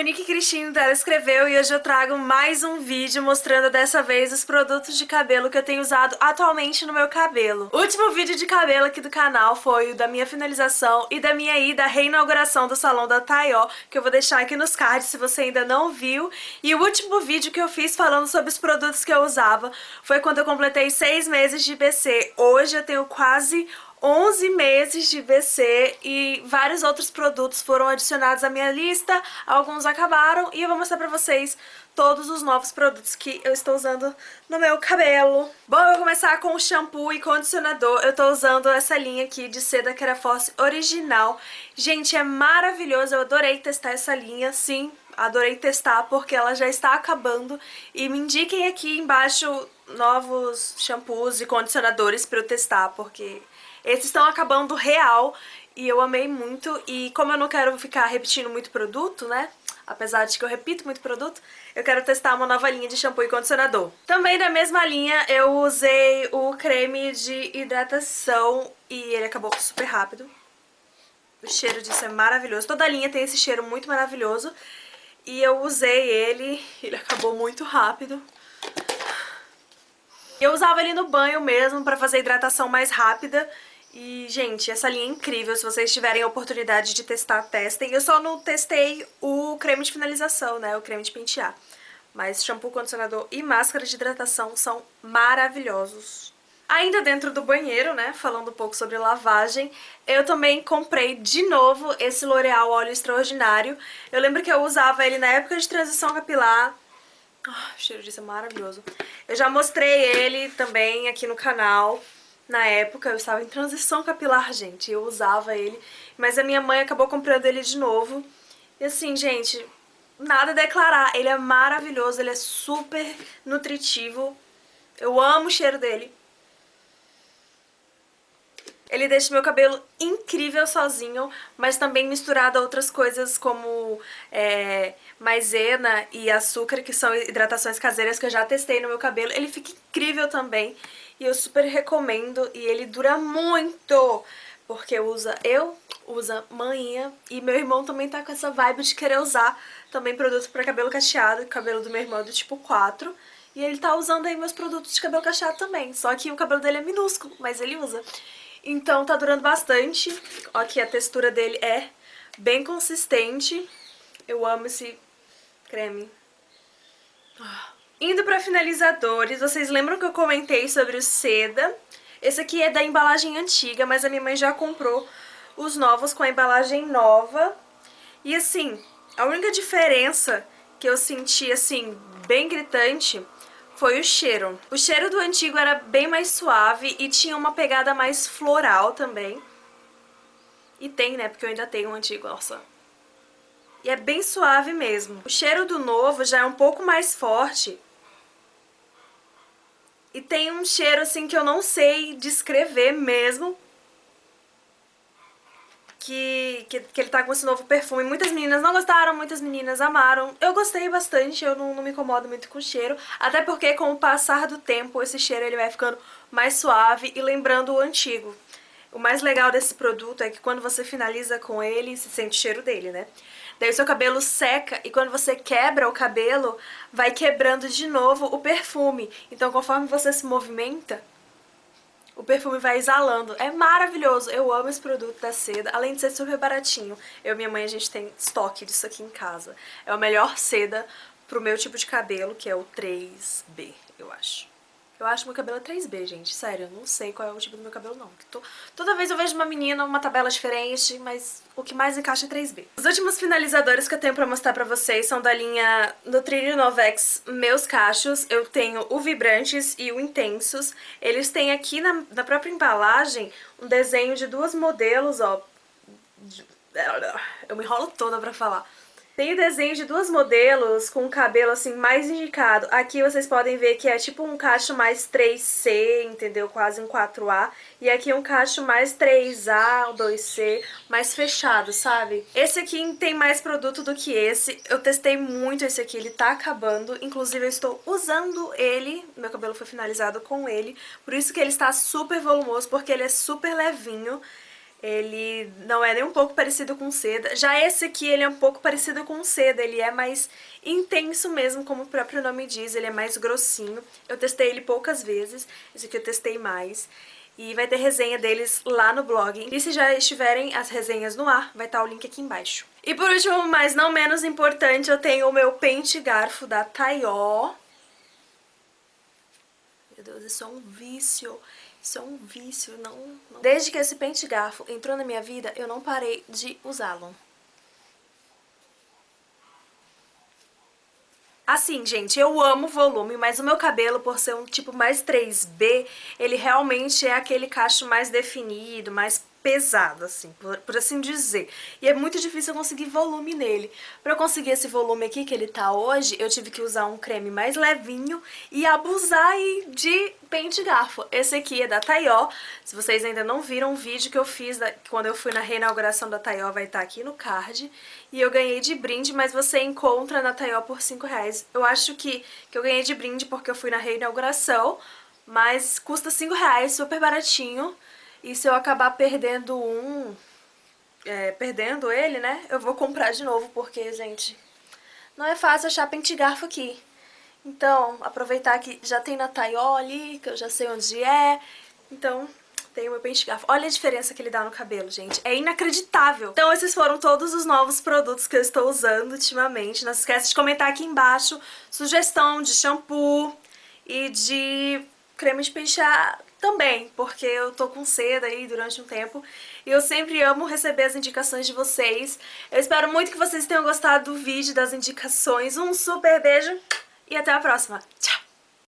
Monique Cristine dela escreveu e hoje eu trago mais um vídeo mostrando dessa vez os produtos de cabelo que eu tenho usado atualmente no meu cabelo. O último vídeo de cabelo aqui do canal foi o da minha finalização e da minha ida à reinauguração do salão da Taió, que eu vou deixar aqui nos cards se você ainda não viu. E o último vídeo que eu fiz falando sobre os produtos que eu usava foi quando eu completei seis meses de BC. Hoje eu tenho quase 11 meses de BC e vários outros produtos foram adicionados à minha lista, alguns acabaram e eu vou mostrar pra vocês todos os novos produtos que eu estou usando no meu cabelo. Bom, eu vou começar com o shampoo e condicionador. Eu tô usando essa linha aqui de seda Keraforce original. Gente, é maravilhoso, eu adorei testar essa linha, sim, adorei testar porque ela já está acabando. E me indiquem aqui embaixo novos shampoos e condicionadores pra eu testar, porque esses estão acabando real e eu amei muito. E como eu não quero ficar repetindo muito produto, né? Apesar de que eu repito muito produto, eu quero testar uma nova linha de shampoo e condicionador. Também da mesma linha eu usei o creme de hidratação e ele acabou super rápido. O cheiro disso é maravilhoso. Toda linha tem esse cheiro muito maravilhoso. E eu usei ele, ele acabou muito rápido. Eu usava ele no banho mesmo pra fazer hidratação mais rápida. E, gente, essa linha é incrível. Se vocês tiverem a oportunidade de testar, testem. Eu só não testei o creme de finalização, né? O creme de pentear. Mas shampoo, condicionador e máscara de hidratação são maravilhosos. Ainda dentro do banheiro, né, falando um pouco sobre lavagem, eu também comprei de novo esse L'Oreal Óleo Extraordinário. Eu lembro que eu usava ele na época de transição capilar. O cheiro disso é maravilhoso. Eu já mostrei ele também aqui no canal. Na época eu estava em transição capilar, gente, eu usava ele, mas a minha mãe acabou comprando ele de novo. E assim, gente, nada a declarar, ele é maravilhoso, ele é super nutritivo. Eu amo o cheiro dele. Ele deixa meu cabelo incrível sozinho, mas também misturado a outras coisas como é, maisena e açúcar, que são hidratações caseiras que eu já testei no meu cabelo. Ele fica incrível também e eu super recomendo e ele dura muito, porque usa eu, usa manhinha e meu irmão também tá com essa vibe de querer usar também produto pra cabelo cacheado, cabelo do meu irmão é do tipo 4. E ele tá usando aí meus produtos de cabelo cacheado também, só que o cabelo dele é minúsculo, mas ele usa. Então tá durando bastante. Ó, aqui a textura dele é bem consistente. Eu amo esse creme. Indo pra finalizadores, vocês lembram que eu comentei sobre o Seda? Esse aqui é da embalagem antiga, mas a minha mãe já comprou os novos com a embalagem nova. E assim, a única diferença que eu senti, assim, bem gritante foi o cheiro. O cheiro do antigo era bem mais suave e tinha uma pegada mais floral também. E tem, né? Porque eu ainda tenho o antigo, nossa. E é bem suave mesmo. O cheiro do novo já é um pouco mais forte. E tem um cheiro, assim, que eu não sei descrever mesmo que, que, que, ele tá com esse novo perfume. Muitas meninas não gostaram, muitas meninas amaram. Eu gostei bastante, eu não, não me incomodo muito com o cheiro. Até porque com o passar do tempo esse cheiro ele vai ficando mais suave e lembrando o antigo. O mais legal desse produto é que quando você finaliza com ele, se sente o cheiro dele, né? Daí o seu cabelo seca e quando você quebra o cabelo, vai quebrando de novo o perfume. Então conforme você se movimenta, o perfume vai exalando. É maravilhoso, eu amo esse produto da seda, além de ser super baratinho. Eu e minha mãe, a gente tem estoque disso aqui em casa. É a melhor seda pro meu tipo de cabelo, que é o 3B, eu acho. Eu acho meu cabelo é 3B, gente. Sério, eu não sei qual é o tipo do meu cabelo, não. Tô... Toda vez eu vejo uma menina, uma tabela diferente, mas o que mais encaixa é 3B. Os últimos finalizadores que eu tenho pra mostrar pra vocês são da linha Nutrilio Novex Meus Cachos. Eu tenho o Vibrantes e o Intensos. Eles têm aqui na, na própria embalagem um desenho de duas modelos, ó. Eu me enrolo toda pra falar tem o desenho de duas modelos com o cabelo assim mais indicado. Aqui vocês podem ver que é tipo um cacho mais 3C, entendeu? Quase um 4A. E aqui um cacho mais 3A, 2C, mais fechado, sabe? Esse aqui tem mais produto do que esse. Eu testei muito esse aqui, ele tá acabando. Inclusive eu estou usando ele, meu cabelo foi finalizado com ele. Por isso que ele está super volumoso, porque ele é super levinho. Ele não é nem um pouco parecido com seda. Já esse aqui, ele é um pouco parecido com seda. Ele é mais intenso mesmo, como o próprio nome diz. Ele é mais grossinho. Eu testei ele poucas vezes. Esse aqui eu testei mais. E vai ter resenha deles lá no blog. E se já estiverem as resenhas no ar, vai estar o link aqui embaixo. E por último, mas não menos importante, eu tenho o meu pente garfo da Taió. Meu Deus, isso é um vício. Isso é um vício, não, não... Desde que esse pente garfo entrou na minha vida, eu não parei de usá-lo. Assim, gente, eu amo volume, mas o meu cabelo, por ser um tipo mais 3B, ele realmente é aquele cacho mais definido, mais pesado, assim, por, por, assim dizer. E é muito difícil eu conseguir volume nele. Pra eu conseguir esse volume aqui que ele tá hoje, eu tive que usar um creme mais levinho e abusar aí de pente garfo. Esse aqui é da Taió. Se vocês ainda não viram o vídeo que eu fiz da, quando eu fui na reinauguração da Taió, vai estar tá aqui no card. E eu ganhei de brinde, mas você encontra na Taió por 5 reais. Eu acho que, que eu ganhei de brinde porque eu fui na reinauguração, mas custa 5 reais, super baratinho. E se eu acabar perdendo um, é, perdendo ele, né, eu vou comprar de novo, porque, gente, não é fácil achar pente garfo aqui. Então, aproveitar que já tem na Taió ali, que eu já sei onde é. Então, tem o meu pente garfo. Olha a diferença que ele dá no cabelo, gente. É inacreditável. Então, esses foram todos os novos produtos que eu estou usando ultimamente. Não se esqueça de comentar aqui embaixo sugestão de shampoo e de creme de pentear também, porque eu tô com seda aí durante um tempo e eu sempre amo receber as indicações de vocês. Eu espero muito que vocês tenham gostado do vídeo, das indicações. Um super beijo e até a próxima. Tchau!